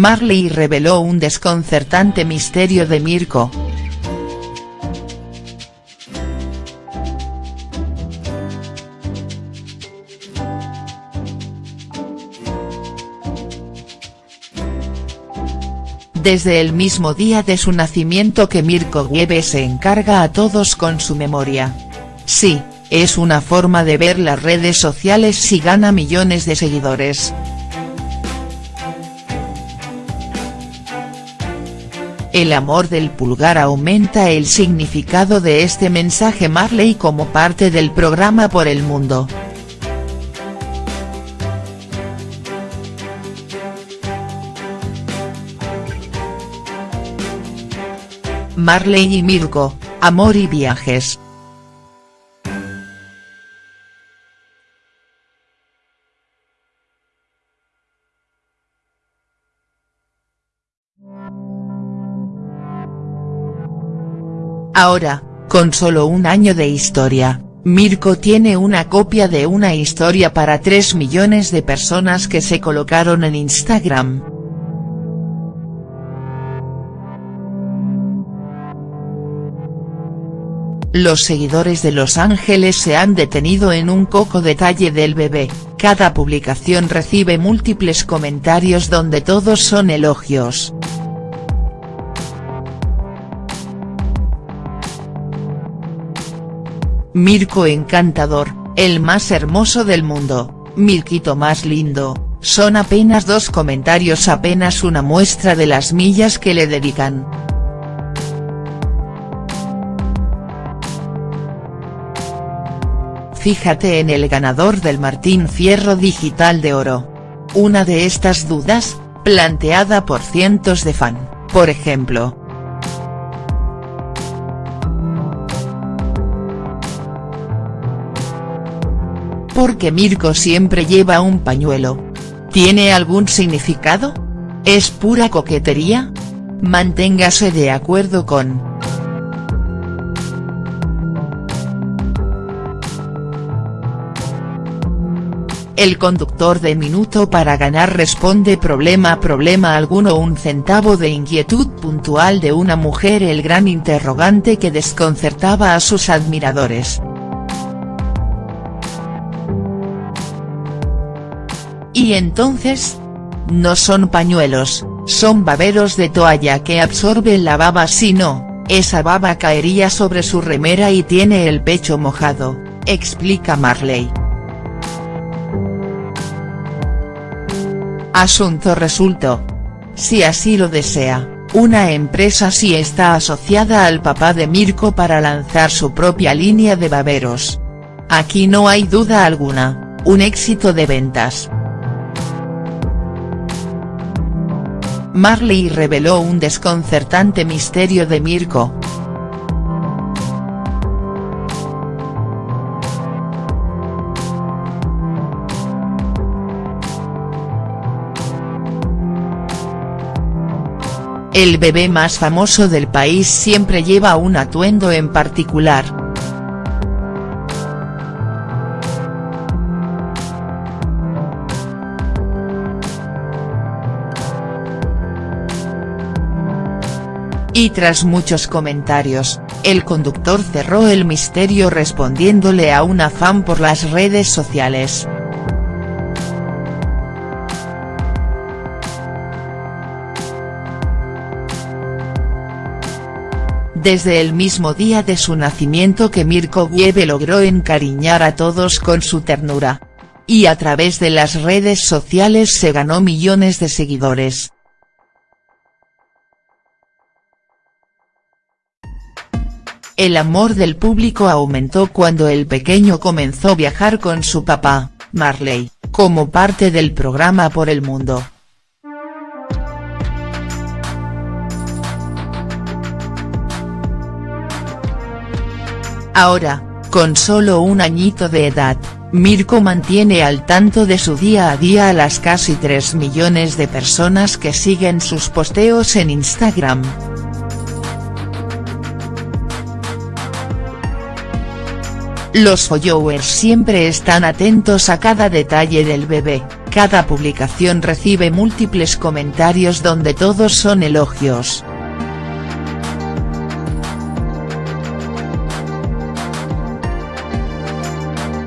Marley reveló un desconcertante misterio de Mirko. Desde el mismo día de su nacimiento que Mirko Gieve se encarga a todos con su memoria. Sí, es una forma de ver las redes sociales si gana millones de seguidores. El amor del pulgar aumenta el significado de este mensaje Marley como parte del programa Por el Mundo. Marley y Mirko, amor y viajes. Ahora, con solo un año de historia, Mirko tiene una copia de una historia para 3 millones de personas que se colocaron en Instagram. Los seguidores de Los Ángeles se han detenido en un coco detalle del bebé, cada publicación recibe múltiples comentarios donde todos son elogios. Mirko encantador, el más hermoso del mundo, Mirquito más lindo, son apenas dos comentarios apenas una muestra de las millas que le dedican. Fíjate en el ganador del Martín Fierro Digital de Oro. Una de estas dudas, planteada por cientos de fan, por ejemplo, porque Mirko siempre lleva un pañuelo. ¿Tiene algún significado? ¿Es pura coquetería? Manténgase de acuerdo con. El conductor de Minuto para Ganar responde problema problema alguno un centavo de inquietud puntual de una mujer el gran interrogante que desconcertaba a sus admiradores. Y entonces? No son pañuelos, son baberos de toalla que absorben la baba si no, esa baba caería sobre su remera y tiene el pecho mojado, explica Marley. Asunto resuelto. Si así lo desea, una empresa sí está asociada al papá de Mirko para lanzar su propia línea de baberos. Aquí no hay duda alguna, un éxito de ventas. Marley reveló un desconcertante misterio de Mirko. El bebé más famoso del país siempre lleva un atuendo en particular. Y tras muchos comentarios, el conductor cerró el misterio respondiéndole a una fan por las redes sociales. Desde el mismo día de su nacimiento que Mirko Gieve logró encariñar a todos con su ternura. Y a través de las redes sociales se ganó millones de seguidores. El amor del público aumentó cuando el pequeño comenzó a viajar con su papá, Marley, como parte del programa Por el Mundo. Ahora, con solo un añito de edad, Mirko mantiene al tanto de su día a día a las casi 3 millones de personas que siguen sus posteos en Instagram. Los followers siempre están atentos a cada detalle del bebé, cada publicación recibe múltiples comentarios donde todos son elogios.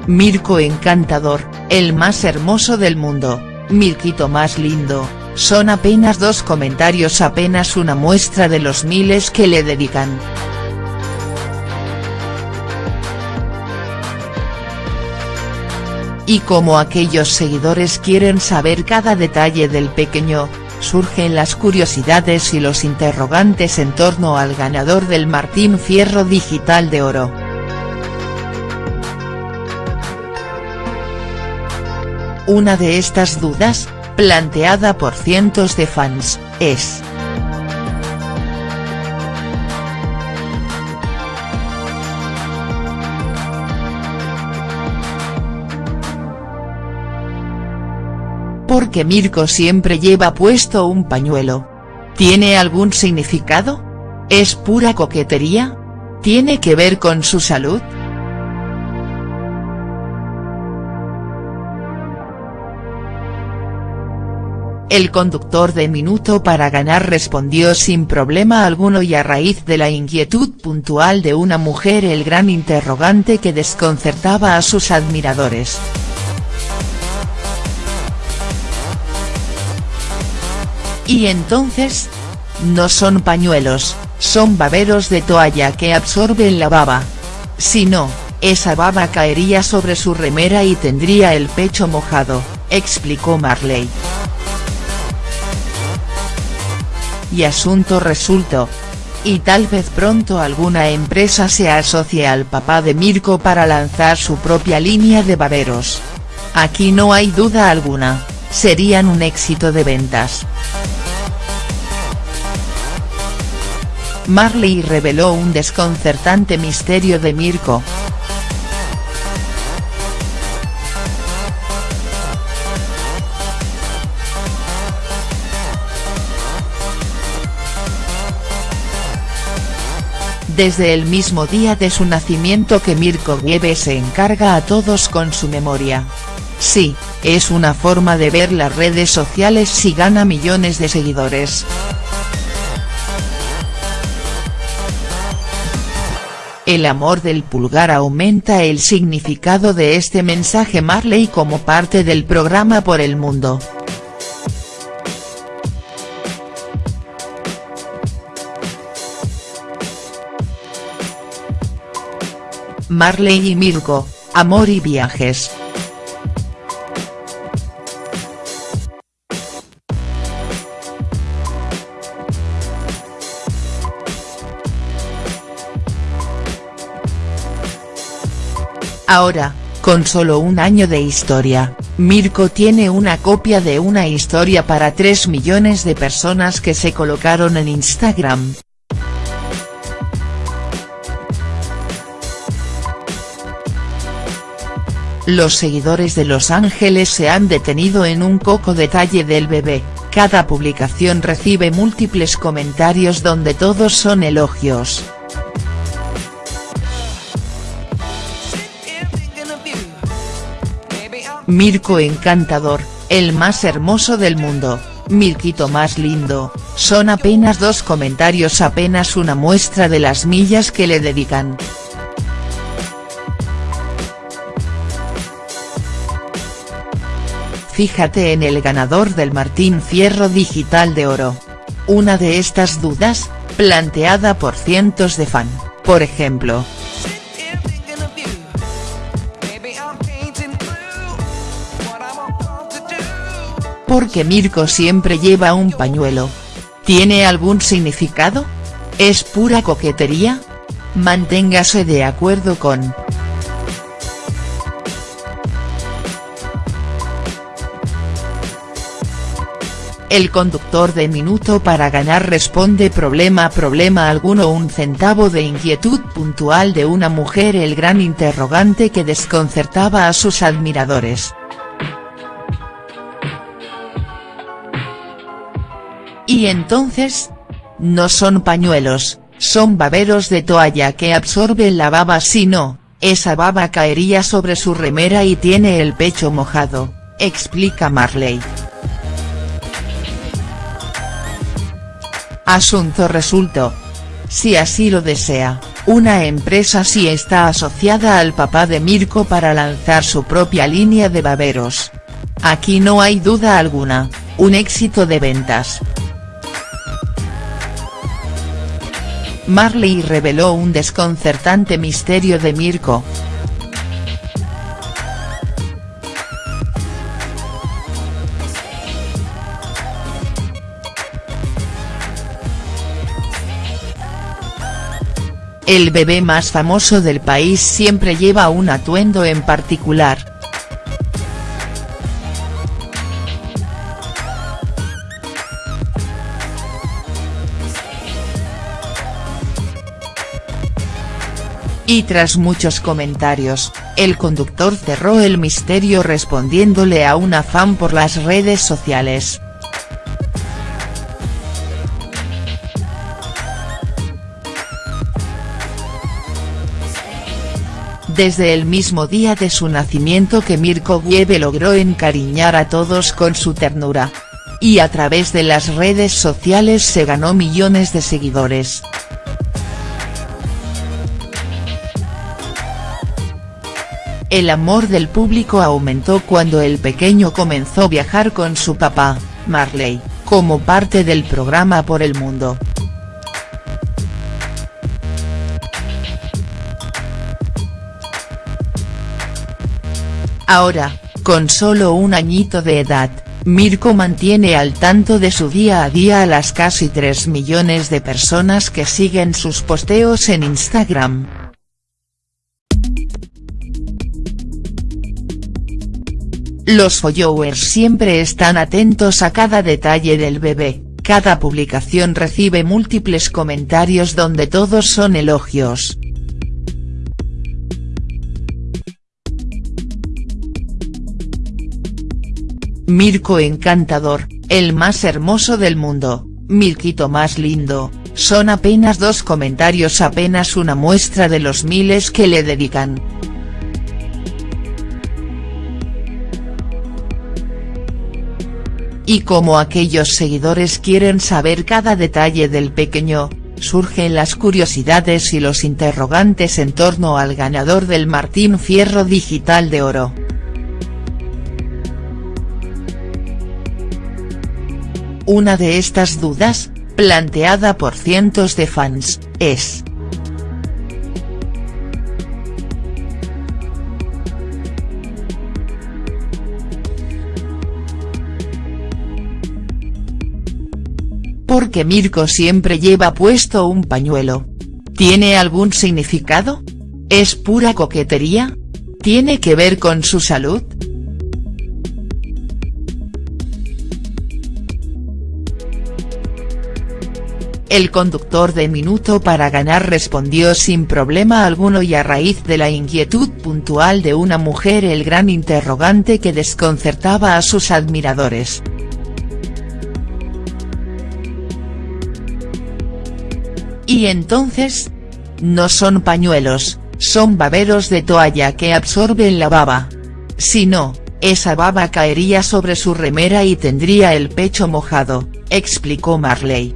Mirko encantador, el más hermoso del mundo, Mirquito más lindo, son apenas dos comentarios apenas una muestra de los miles que le dedican. Y como aquellos seguidores quieren saber cada detalle del pequeño, surgen las curiosidades y los interrogantes en torno al ganador del Martín Fierro Digital de Oro. Una de estas dudas, planteada por cientos de fans, es. ¿Por qué Mirko siempre lleva puesto un pañuelo? ¿Tiene algún significado? ¿Es pura coquetería? ¿Tiene que ver con su salud?. El conductor de Minuto para Ganar respondió sin problema alguno y a raíz de la inquietud puntual de una mujer el gran interrogante que desconcertaba a sus admiradores. Y entonces, no son pañuelos, son baberos de toalla que absorben la baba. Si no, esa baba caería sobre su remera y tendría el pecho mojado, explicó Marley. y asunto resuelto. Y tal vez pronto alguna empresa se asocie al papá de Mirko para lanzar su propia línea de baberos. Aquí no hay duda alguna, serían un éxito de ventas. Marley reveló un desconcertante misterio de Mirko. desde el mismo día de su nacimiento que Mirko Wiebe se encarga a todos con su memoria. Sí, es una forma de ver las redes sociales si gana millones de seguidores. El amor del pulgar aumenta el significado de este mensaje Marley como parte del programa Por el Mundo. Marley y Mirko, amor y viajes. Ahora, con solo un año de historia, Mirko tiene una copia de una historia para 3 millones de personas que se colocaron en Instagram, Los seguidores de Los Ángeles se han detenido en un coco detalle del bebé, cada publicación recibe múltiples comentarios donde todos son elogios. Mirko encantador, el más hermoso del mundo, Mirquito más lindo, son apenas dos comentarios apenas una muestra de las millas que le dedican. Fíjate en el ganador del Martín Fierro Digital de Oro. Una de estas dudas, planteada por cientos de fan, por ejemplo. ¿Por qué Mirko siempre lleva un pañuelo? ¿Tiene algún significado? ¿Es pura coquetería? Manténgase de acuerdo con El conductor de Minuto para Ganar responde problema problema alguno un centavo de inquietud puntual de una mujer el gran interrogante que desconcertaba a sus admiradores. Y entonces? No son pañuelos, son baberos de toalla que absorben la baba si no, esa baba caería sobre su remera y tiene el pecho mojado explica Marley. Asunto resuelto. Si así lo desea, una empresa sí está asociada al papá de Mirko para lanzar su propia línea de baberos. Aquí no hay duda alguna, un éxito de ventas. Marley reveló un desconcertante misterio de Mirko. El bebé más famoso del país siempre lleva un atuendo en particular. Y tras muchos comentarios, el conductor cerró el misterio respondiéndole a una fan por las redes sociales. desde el mismo día de su nacimiento que Mirko Wiebe logró encariñar a todos con su ternura. Y a través de las redes sociales se ganó millones de seguidores. El amor del público aumentó cuando el pequeño comenzó a viajar con su papá, Marley, como parte del programa Por el Mundo. Ahora, con solo un añito de edad, Mirko mantiene al tanto de su día a día a las casi 3 millones de personas que siguen sus posteos en Instagram. Los followers siempre están atentos a cada detalle del bebé, cada publicación recibe múltiples comentarios donde todos son elogios. Mirko encantador, el más hermoso del mundo, Mirquito más lindo, son apenas dos comentarios apenas una muestra de los miles que le dedican. Y como aquellos seguidores quieren saber cada detalle del pequeño, surgen las curiosidades y los interrogantes en torno al ganador del Martín Fierro Digital de Oro. Una de estas dudas, planteada por cientos de fans, es. ¿Por qué Mirko siempre lleva puesto un pañuelo? ¿Tiene algún significado? ¿Es pura coquetería? ¿Tiene que ver con su salud?. El conductor de Minuto para Ganar respondió sin problema alguno y a raíz de la inquietud puntual de una mujer el gran interrogante que desconcertaba a sus admiradores. Y entonces? No son pañuelos, son baberos de toalla que absorben la baba. Si no, esa baba caería sobre su remera y tendría el pecho mojado, explicó Marley.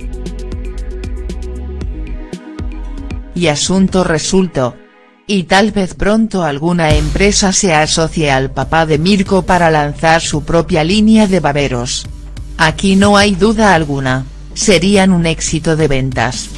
y asunto resuelto. Y tal vez pronto alguna empresa se asocie al papá de Mirko para lanzar su propia línea de baberos. Aquí no hay duda alguna, serían un éxito de ventas.